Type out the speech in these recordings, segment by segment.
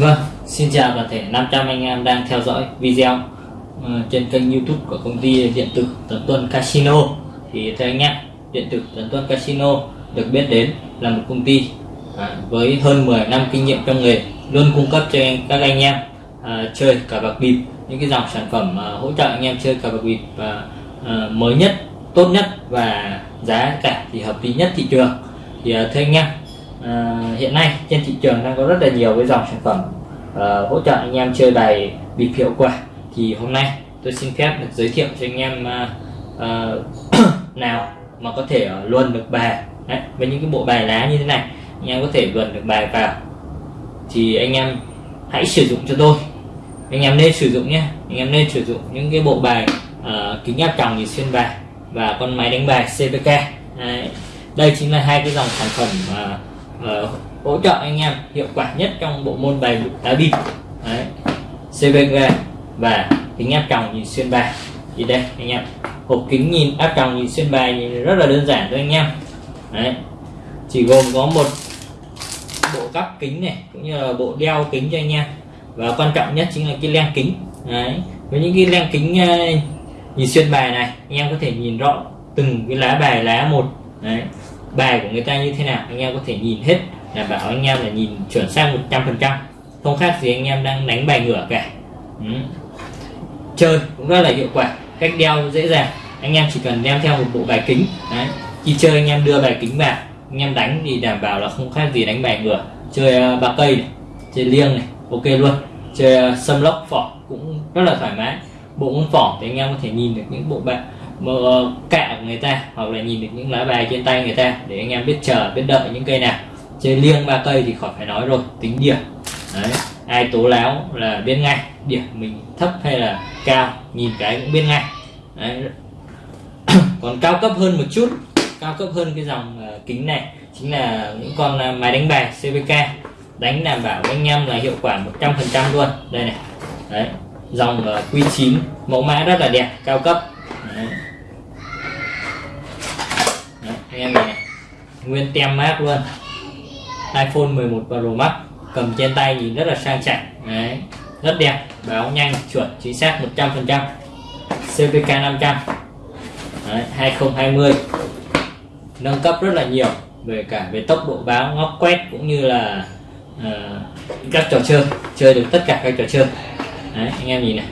Vâng, xin chào toàn thể 500 anh em đang theo dõi video uh, trên kênh YouTube của công ty điện tử Tuấn Tuân Casino. Thì thưa anh em, điện tử Tuấn Tuân Casino được biết đến là một công ty uh, với hơn 10 năm kinh nghiệm trong nghề, luôn cung cấp cho anh, các anh em uh, chơi cờ bạc bịp những cái dòng sản phẩm uh, hỗ trợ anh em chơi cờ bạc bịp uh, mới nhất, tốt nhất và giá cả thì hợp lý nhất thị trường. Thì uh, thưa anh em, à, hiện nay trên thị trường đang có rất là nhiều cái dòng sản phẩm à, hỗ trợ anh em chơi bài bịp hiệu quả. Thì hôm nay tôi xin phép được giới thiệu cho anh em uh, nào mà có thể uh, luồn được bài. Đấy, với những cái bộ bài lá như thế này anh em có thể luồn được bài vào. Thì anh em hãy sử dụng cho tôi. Anh em nên sử dụng nhé. Anh em nên sử dụng những cái bộ bài uh, kính áp tròng nhìn xuyên bài và con máy đánh bài CVK Đấy. đây chính là hai cái dòng sản phẩm uh, uh, hỗ trợ anh em hiệu quả nhất trong bộ môn bài đá bịp Đấy. CVG và kính áp tròng nhìn xuyên bài. Thì đây, anh em. Hộp kính nhìn áp tròng nhìn xuyên bài nhìn rất là đơn giản thôi anh em. Đấy. chỉ gồm có một bộ cắp kính này, cũng như là bộ đeo kính cho anh em. Và quan trọng nhất chính là cái len kính. Đấy. với những cái len kính ờ, nhìn xuyên bài này, anh em có thể nhìn rõ từng cái lá bài, lá một. Đấy. Bài của người ta như thế nào, anh em có thể nhìn hết đảm bảo anh em là nhìn chuẩn xác 100% không khác gì anh em đang đánh bài ngửa cả. Ừ. chơi cũng rất là hiệu quả cách đeo dễ dàng. Anh em chỉ cần đem theo một bộ bài kính Đấy. khi chơi anh em đưa bài kính vào anh em đánh thì đảm bảo là không khác gì đánh bài ngửa. Chơi uh, ba cây này chơi liêng này ok luôn. Chơi uh, sâm lốc phỏ cũng rất là thoải mái. Bộ môn phỏ thì anh em có thể nhìn được những bộ bài mà ờ, cạ của người ta hoặc là nhìn được những lá bài trên tay người ta để anh em biết chờ biết đợi những cây nào chơi liêng ba cây thì khỏi phải nói rồi tính điểm. Đấy ai tố láo là biết ngay điểm mình thấp hay là cao nhìn cái cũng biết ngay. Đấy. còn cao cấp hơn một chút cao cấp hơn cái dòng uh, kính này chính là những con uh, máy đánh bài CVK đánh đảm bảo anh em là hiệu quả 100% luôn. Đây này. Đấy dòng ờ, uh, Q9 mẫu mã rất là đẹp cao cấp. Đấy. anh em này. Nguyên tem mát luôn iPhone 11 Pro Max cầm trên tay nhìn rất là sang chảnh đấy rất đẹp báo nhanh chuẩn chính xác 100% CVK 500 đấy, 2020 nâng cấp rất là nhiều về cả về tốc độ báo ngóc quét cũng như là uh, các trò chơi chơi được tất cả các trò chơi. Đấy anh em nhìn này.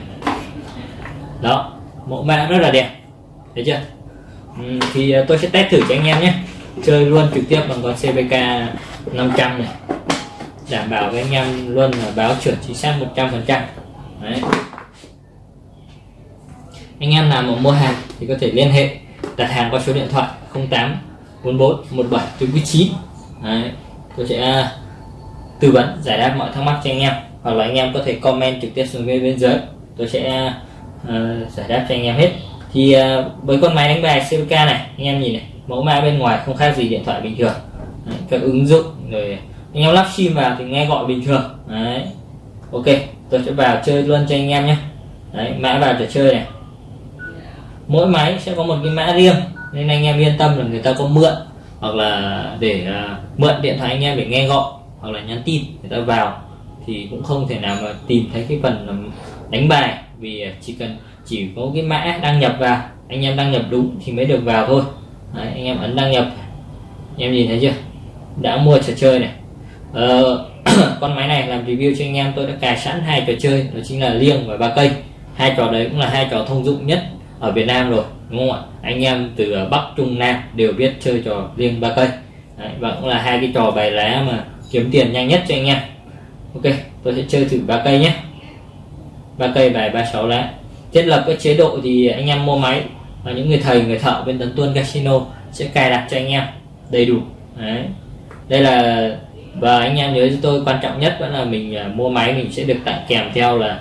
Đó mẫu mã rất là đẹp. Thấy chưa? Thì ờ, tôi sẽ test thử cho anh em nhé. Chơi luôn trực tiếp bằng con CVK 500 này. Đảm bảo với anh em luôn là báo chuẩn chính xác 100 phần trăm. Anh em nào mà mua hàng thì có thể liên hệ đặt hàng qua số điện thoại 08 44 17 49 Đấy. tôi sẽ à, tư vấn giải đáp mọi thắc mắc cho anh em. Hoặc là anh em có thể comment trực tiếp xuống bên bên dưới. Tôi sẽ uh, giải đáp cho anh em hết. Thì uh, với con máy đánh bài CVK này anh em nhìn này mẫu mã bên ngoài không khác gì điện thoại bình thường đấy, các ứng dụng rồi anh em lắp sim vào thì nghe gọi bình thường. Đấy. Ok tôi sẽ vào chơi luôn cho anh em nhé. Đấy mã vào trò chơi này. Mỗi máy sẽ có một cái mã riêng nên anh em yên tâm là người ta có mượn hoặc là để uh, mượn điện thoại anh em để nghe gọi hoặc là nhắn tin người ta vào thì cũng không thể nào mà tìm thấy cái phần đánh bài vì chỉ cần chỉ có cái mã đăng nhập vào anh em đăng nhập đúng thì mới được vào thôi. Đấy, anh em ấn đăng nhập. Anh em nhìn thấy chưa? Đã mua trò chơi này. Ờ, con máy này làm review cho anh em tôi đã cài sẵn hai trò chơi đó chính là liêng và ba cây. Hai trò đấy cũng là hai trò thông dụng nhất ở Việt Nam rồi đúng không ạ? Anh em từ Bắc Trung Nam đều biết chơi trò liêng ba cây. Đấy, và cũng là hai cái trò bài lá mà kiếm tiền nhanh nhất cho anh em. Ok tôi sẽ chơi thử ba cây nhé. Ba cây bài ba sáu lá. Thiết lập các chế độ thì anh em mua máy và những người thầy người thợ bên tấn tuân casino sẽ cài đặt cho anh em đầy đủ. Đấy đây là và anh em nhớ cho tôi quan trọng nhất vẫn là mình uh, mua máy mình sẽ được tặng kèm theo là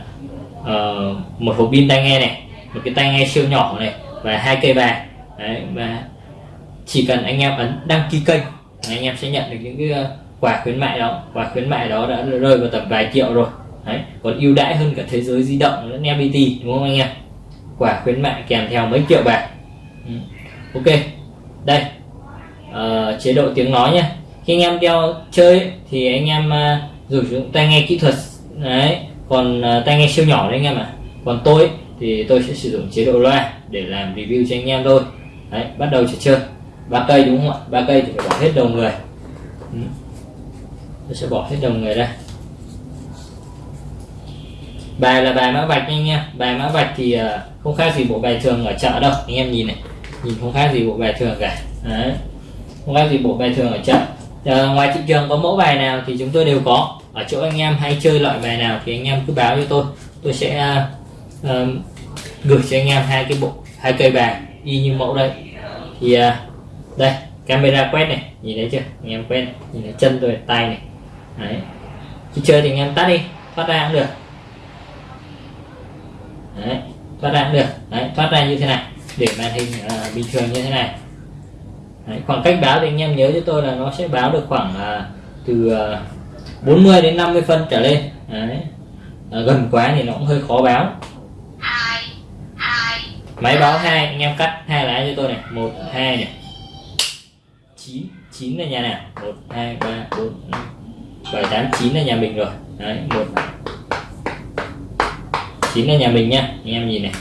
uh, một hộp pin tai nghe này một cái tai nghe siêu nhỏ này và hai cây bài đấy và chỉ cần anh em ấn đăng ký kênh anh em sẽ nhận được những cái ờ, quà khuyến mại đó. Quà khuyến mại đó đã rơi vào tầm vài triệu rồi. Đấy còn ưu đãi hơn cả thế giới di động lẫn FPT đúng không anh em? Quả khuyến mại kèm theo mấy triệu bạc. Ừ. ok đây uh, chế độ tiếng nói nhé khi anh em đeo chơi thì anh em dùng sử dụng tai nghe kỹ thuật, đấy. Còn ờ, tai nghe siêu nhỏ đấy anh em ạ. Còn tôi thì tôi sẽ sử dụng chế độ loa để làm review cho anh em thôi. Đấy, bắt đầu trò chơi. Ba cây đúng không ạ? Ba cây thì phải bỏ hết đầu người. Ừ. tôi sẽ bỏ hết đầu người ra. Bài là bài mã vạch anh em. Bài mã vạch thì ờ, không khác gì bộ bài thường ở chợ đâu. Anh em nhìn này. Nhìn không khác gì bộ bài thường cả. Đấy. Không khác gì bộ bài thường ở chợ à, ngoài thị trường có mẫu bài nào thì chúng tôi đều có. Ở chỗ anh em hay chơi loại bài nào thì anh em cứ báo cho tôi. Tôi sẽ uh, gửi cho anh em hai cái bộ hai cây bài y như mẫu đây thì uh, đây camera quét này nhìn thấy chưa? Anh em quét nhìn thấy chân tôi tay này. Đấy. Khi chơi thì anh em tắt đi thoát ra cũng được. Đấy thoát ra cũng được. Đấy thoát ra như thế này để màn hình uh, bình thường như thế này đấy, khoảng cách báo thì anh em nhớ cho tôi là nó sẽ báo được khoảng à, từ à, 40 đến 50 phân trở lên. Đấy. À, gần quá thì nó cũng hơi khó báo. Máy báo hai anh em cắt hai lá cho tôi này. Một hai này. Chín chín là nhà nào? Một hai ba bốn bảy tám chín là nhà mình rồi. Đấy một. Chín là nhà mình nha anh em nhìn này.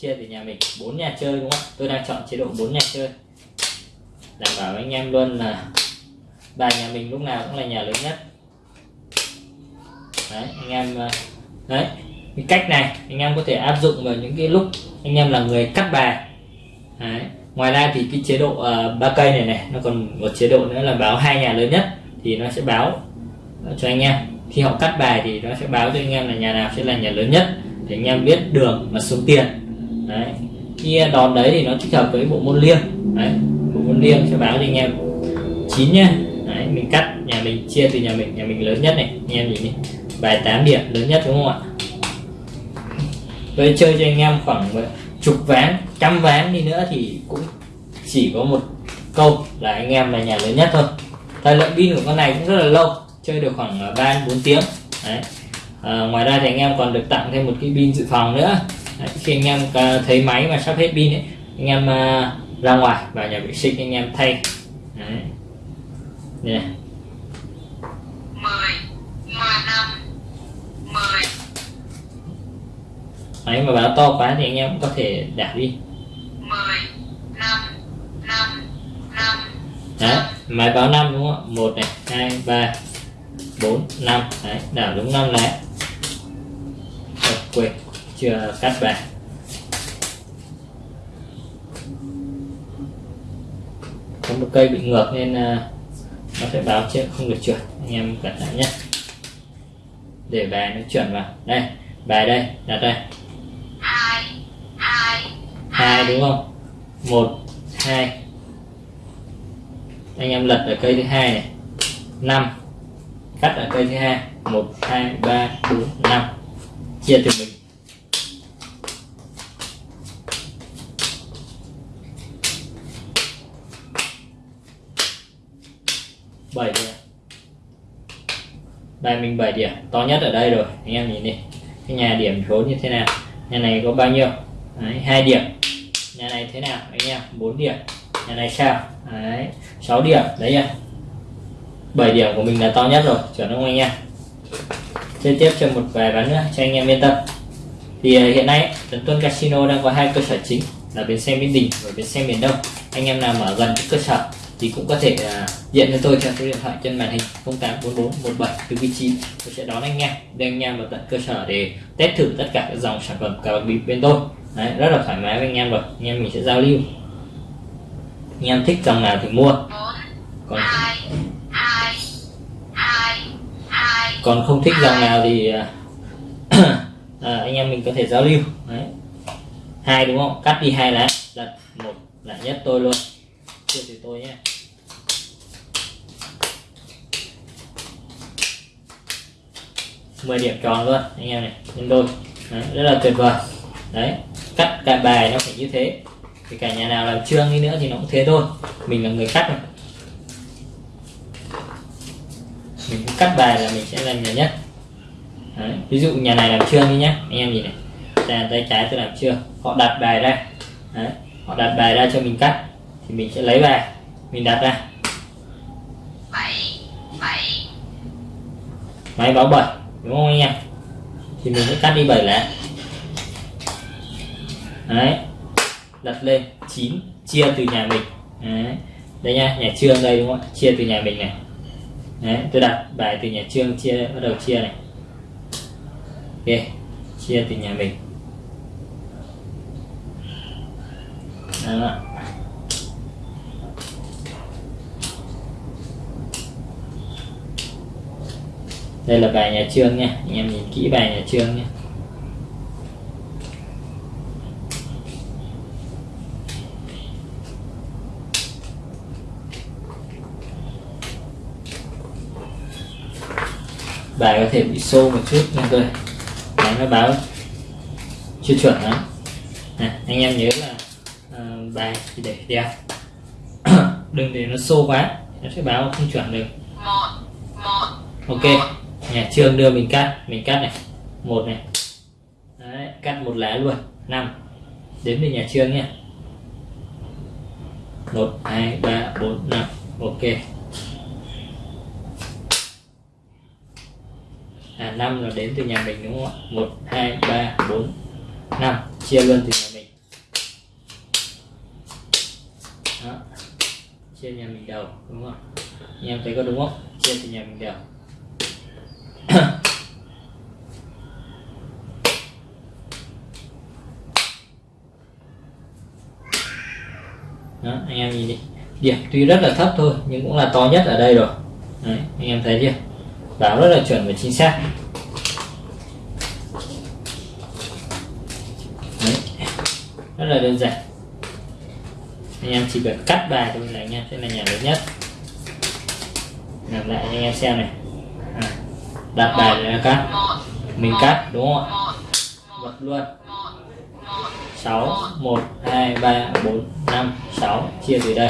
Chia từ nhà mình bốn nhà chơi đúng không? Tôi đang chọn chế độ bốn nhà chơi đảm bảo anh em luôn là bài nhà mình lúc nào cũng là nhà lớn nhất. Đấy anh em ờ, đấy cái cách này anh em có thể áp dụng vào những cái lúc anh em là người cắt bài. Đấy. ngoài ra thì cái chế độ uh, ba cây này này nó còn một chế độ nữa là báo hai nhà lớn nhất thì nó sẽ báo cho anh em. Khi họ cắt bài thì nó sẽ báo cho anh em là nhà nào sẽ là nhà lớn nhất để anh em biết đường mà xuống tiền. Đấy khi đòn đấy thì nó thích hợp với bộ môn liêng. Đấy liêng sẽ báo cho anh em. Chín nhá. Đấy mình cắt nhà mình chia từ nhà mình nhà mình lớn nhất này anh em nhìn đi. Bài 8 điểm lớn nhất đúng không ạ? Tôi chơi cho anh em khoảng chục ván trăm ván đi nữa thì cũng chỉ có một câu là anh em là nhà lớn nhất thôi. Thời lượng pin của con này cũng rất là lâu chơi được khoảng à, ba bốn tiếng. Đấy. À, ngoài ra thì anh em còn được tặng thêm một cái pin dự phòng nữa. Đấy, khi anh em à, thấy máy mà sắp hết pin ấy anh em uh, ra ngoài vào nhà vệ sinh anh em thay. Đấy. Đây này. 10 5 10 Đấy mà báo to quá thì anh em cũng có thể đảo đi. 10 5 5 5 Đấy, máy báo 5 đúng không ạ? 1 này, 2, 3 4, 5 Đấy, đảo đúng 5 lá quên, chưa cắt bài có một cây bị ngược nên à, nó sẽ báo chứ không được chuẩn anh em cẩn thận nhé. Để bài nó chuẩn vào. Đây, bài đây, đặt đây. Hai hai, đúng không? Một, hai. Anh em lật ở cây thứ hai này. Năm. Cắt ở cây thứ hai. Một, hai, ba, bốn, năm. Chia từ mình bảy điểm đây mình 7 điểm. To nhất ở đây rồi. Anh em nhìn đi. Cái nhà điểm số như thế nào? Nhà này có bao nhiêu? Đấy, 2 điểm. Nhà này thế nào anh em? 4 điểm. Nhà này sao? Đấy 6 điểm. Đấy nha 7 điểm của mình là to nhất rồi. Chuẩn không anh em? Chơi tiếp cho một vài ván nữa cho anh em yên tâm. Thì à, hiện nay tấn Tuân Casino đang có hai cơ sở chính là bến xe Mỹ Đình và bến xe miền Đông. Anh em nào mở gần cơ sở thì cũng có thể uh, điện cho tôi theo số điện thoại trên màn hình 084417 từ tôi sẽ đón anh em đưa anh em vào tận cơ sở để test thử tất cả các dòng sản phẩm cà bạc bịp bên tôi. Đấy, rất là thoải mái với anh em rồi. Anh em mình sẽ giao lưu. Anh em thích dòng nào thì mua. Còn còn không thích dòng nào thì à, à, anh em mình có thể giao lưu. Đấy. hai đúng không? Cắt đi hai lá. Lần một là nhất tôi luôn. Chưa thì tôi nhé. 10 điểm tròn luôn anh em này. Nhân đôi. Đấy, rất là tuyệt vời. Đấy cắt cả bài nó phải như thế. Thì cả nhà nào làm trương đi nữa thì nó cũng thế thôi. Mình là người cắt mà. Mình cắt bài là mình sẽ làm nhiều nhất. Đấy. ví dụ nhà này làm trương đi nhé anh em nhìn này. Tay, tay trái tôi làm trương họ đặt bài ra. Đấy. họ đặt bài ra cho mình cắt. Thì mình sẽ lấy bài. Mình đặt ra. Máy báo 7 đúng không anh em? Thì mình sẽ cắt đi 7 lá. Đấy. Đặt lên 9 chia từ nhà mình. Đấy. Đây nha, nhà trương đây đúng không ạ? Chia từ nhà mình này. Đấy, tôi đặt bài từ nhà trương chia, bắt đầu chia này. Ok, chia từ nhà mình. Đấy đây là bài nhà trương nha anh em nhìn kỹ bài nhà trương nha. Bài có thể bị xô một chút nhưng tôi máy nó báo chưa chuẩn lắm. À, anh em nhớ là uh, bài thì để đeo đừng để nó xô quá nó sẽ báo không chuẩn được. Ok nhà trường đưa mình cắt mình cắt này. Một này. Đấy, cắt một lá luôn. Năm. Đến từ nhà trường nha một hai ba bốn năm. Ok. À năm là đến từ nhà mình đúng không ạ? Một hai ba bốn năm. Chia luôn từ nhà mình. Đó. chia nhà mình đầu đúng không anh em thấy có đúng không? Chia từ nhà mình đầu. Đó, anh em nhìn đi. Điểm tuy rất là thấp thôi nhưng cũng là to nhất ở đây rồi. Đấy, anh em thấy chưa? Báo rất là chuẩn và chính xác. Đấy, rất là đơn giản. Anh em chỉ cần cắt bài thôi là anh em sẽ là nhà lớn nhất. Làm lại cho anh em xem này. À, đặt bài để cắt. Mình cắt đúng không ạ? Bật luôn. 6 1 2 3 4 5 6 chia từ đây.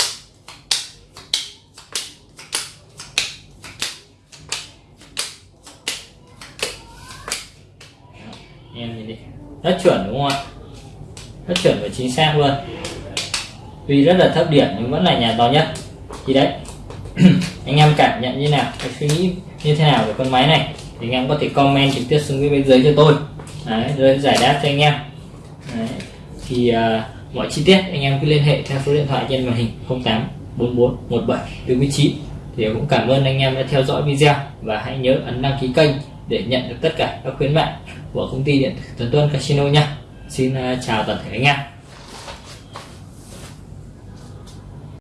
Em nhìn đi. Rất chuẩn đúng không ạ? Rất chuẩn và chính xác luôn. Tuy rất là thấp điểm nhưng vẫn là nhà to nhất. Thì đấy. Anh em cảm nhận như nào? Anh suy nghĩ như thế nào về con máy này? Thì anh em có thể comment trực tiếp xuống cái bên dưới cho tôi. Đấy, rồi giải đáp cho anh em. Đấy thì uh, mọi chi tiết anh em cứ liên hệ theo số điện thoại trên màn hình 08 44 17 49 thì cũng cảm ơn anh em đã theo dõi video và hãy nhớ ấn đăng ký kênh để nhận được tất cả các khuyến mại của công ty điện tử Tuấn Tuân Casino nha. Xin uh, chào toàn thể anh em.